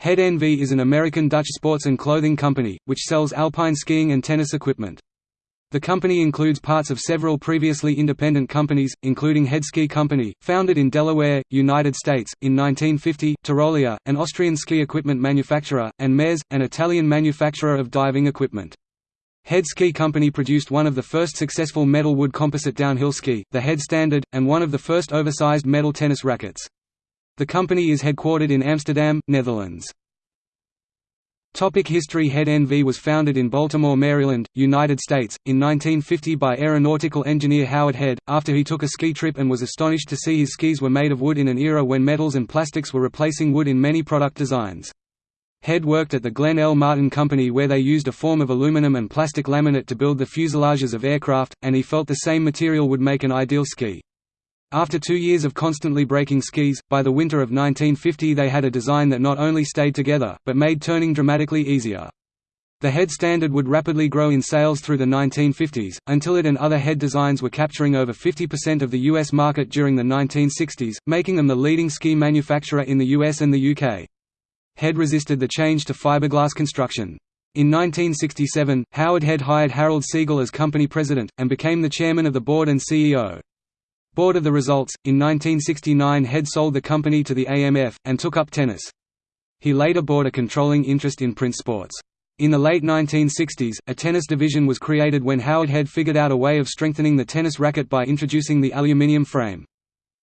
Head NV is an American-Dutch sports and clothing company, which sells alpine skiing and tennis equipment. The company includes parts of several previously independent companies, including Head Ski Company, founded in Delaware, United States, in 1950, Tyrolia, an Austrian ski equipment manufacturer, and Mares, an Italian manufacturer of diving equipment. Head Ski Company produced one of the first successful metal wood composite downhill ski, the Head Standard, and one of the first oversized metal tennis rackets. The company is headquartered in Amsterdam, Netherlands. Topic history Head NV was founded in Baltimore, Maryland, United States, in 1950 by aeronautical engineer Howard Head, after he took a ski trip and was astonished to see his skis were made of wood in an era when metals and plastics were replacing wood in many product designs. Head worked at the Glenn L. Martin Company where they used a form of aluminum and plastic laminate to build the fuselages of aircraft, and he felt the same material would make an ideal ski. After two years of constantly breaking skis, by the winter of 1950 they had a design that not only stayed together, but made turning dramatically easier. The head standard would rapidly grow in sales through the 1950s, until it and other head designs were capturing over 50% of the U.S. market during the 1960s, making them the leading ski manufacturer in the US and the UK. Head resisted the change to fiberglass construction. In 1967, Howard Head hired Harold Seigle as company president, and became the chairman of the board and CEO. Bored of the results, in 1969 Head sold the company to the AMF, and took up tennis. He later bought a controlling interest in Prince Sports. In the late 1960s, a tennis division was created when Howard Head figured out a way of strengthening the tennis racket by introducing the aluminium frame.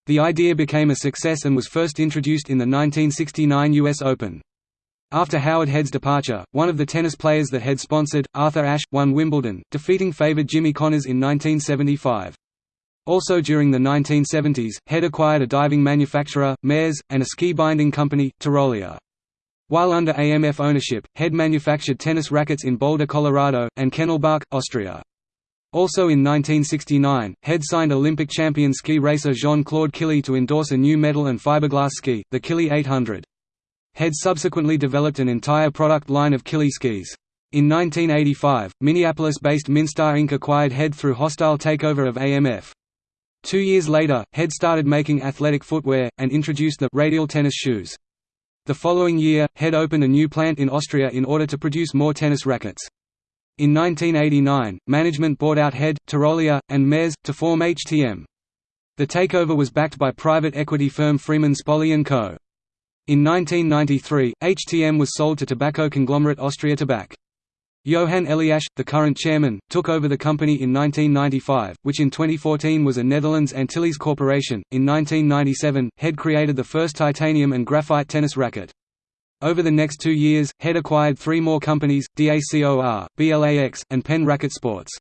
The idea became a success and was first introduced in the 1969 U.S. Open. After Howard Head's departure, one of the tennis players that Head sponsored, Arthur Ashe, won Wimbledon, defeating favored Jimmy Connors in 1975. Also during the 1970s, Head acquired a diving manufacturer, Mares, and a ski binding company, Tyrolia. While under AMF ownership, Head manufactured tennis rackets in Boulder, Colorado, and Kennelbach, Austria. Also in 1969, Head signed Olympic champion ski racer Jean-Claude Killy to endorse a new metal and fiberglass ski, the Killy 800. Head subsequently developed an entire product line of Killy skis. In 1985, Minneapolis-based Minstar Inc. acquired Head through hostile takeover of AMF. Two years later, Head started making athletic footwear, and introduced the radial tennis shoes. The following year, Head opened a new plant in Austria in order to produce more tennis rackets. In 1989, management bought out Head, Tyrolia, and Mares, to form HTM. The takeover was backed by private equity firm Freeman Spogli & Co. In 1993, HTM was sold to tobacco conglomerate Austria Tabak. Johan Eliasch, the current chairman, took over the company in 1995, which in 2014 was a Netherlands Antilles corporation. In 1997, Head created the first titanium and graphite tennis racket. Over the next two years, Head acquired three more companies, DACOR, BLAX, and Penn Racket Sports.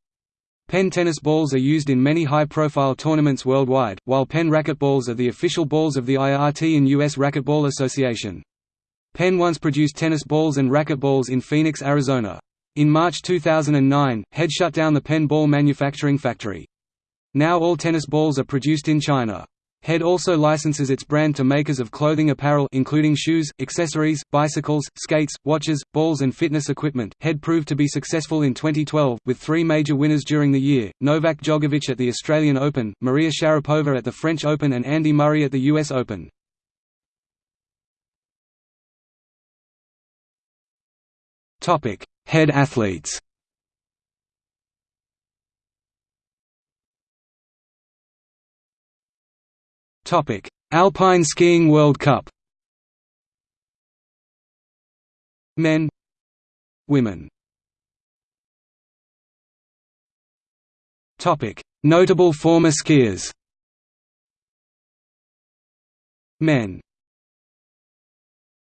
Penn tennis balls are used in many high-profile tournaments worldwide, while Penn racquetballs are the official balls of the IRT and U.S. Racquetball Association. Penn once produced tennis balls and racquetballs in Phoenix, Arizona. In March 2009, Head shut down the Penn ball manufacturing factory. Now all tennis balls are produced in China. Head also licenses its brand to makers of clothing apparel including shoes, accessories, bicycles, skates, watches, balls and fitness equipment. Head proved to be successful in 2012, with three major winners during the year, Novak Djokovic at the Australian Open, Maria Sharapova at the French Open and Andy Murray at the US Open. Head athletes Topic: Alpine Skiing World Cup. Men, women. Topic: Notable former skiers. Men